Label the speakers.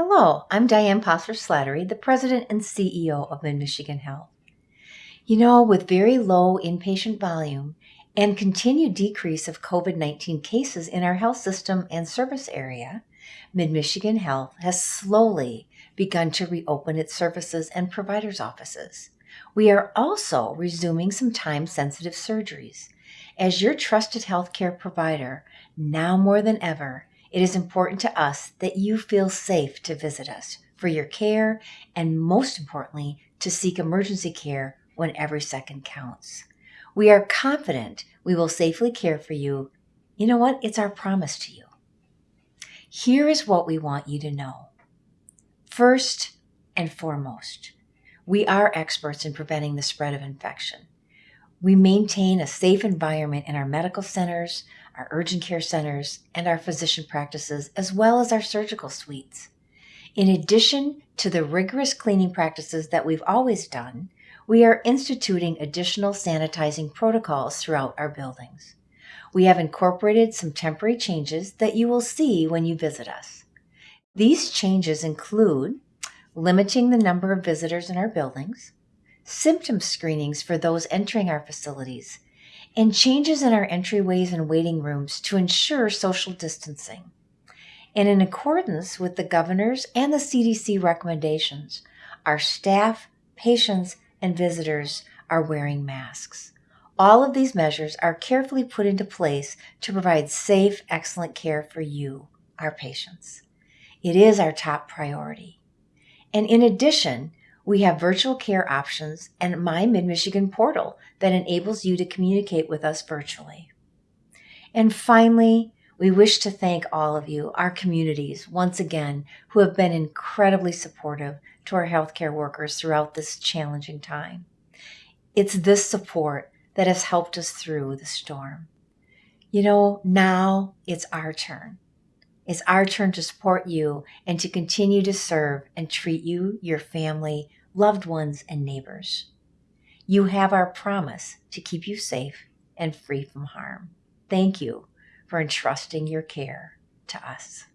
Speaker 1: Hello, I'm Diane Postler-Slattery, the President and CEO of Mid Michigan Health. You know, with very low inpatient volume and continued decrease of COVID 19 cases in our health system and service area, Mid Michigan Health has slowly begun to reopen its services and providers' offices. We are also resuming some time sensitive surgeries. As your trusted healthcare provider, now more than ever, it is important to us that you feel safe to visit us for your care and, most importantly, to seek emergency care when every second counts. We are confident we will safely care for you. You know what? It's our promise to you. Here is what we want you to know. First and foremost, we are experts in preventing the spread of infection. We maintain a safe environment in our medical centers, our urgent care centers, and our physician practices, as well as our surgical suites. In addition to the rigorous cleaning practices that we've always done, we are instituting additional sanitizing protocols throughout our buildings. We have incorporated some temporary changes that you will see when you visit us. These changes include limiting the number of visitors in our buildings, symptom screenings for those entering our facilities, and changes in our entryways and waiting rooms to ensure social distancing. And in accordance with the governor's and the CDC recommendations, our staff, patients, and visitors are wearing masks. All of these measures are carefully put into place to provide safe, excellent care for you, our patients. It is our top priority. And in addition, we have virtual care options and My Mid Michigan portal that enables you to communicate with us virtually. And finally, we wish to thank all of you, our communities, once again, who have been incredibly supportive to our healthcare workers throughout this challenging time. It's this support that has helped us through the storm. You know, now it's our turn. It's our turn to support you and to continue to serve and treat you, your family, loved ones, and neighbors. You have our promise to keep you safe and free from harm. Thank you for entrusting your care to us.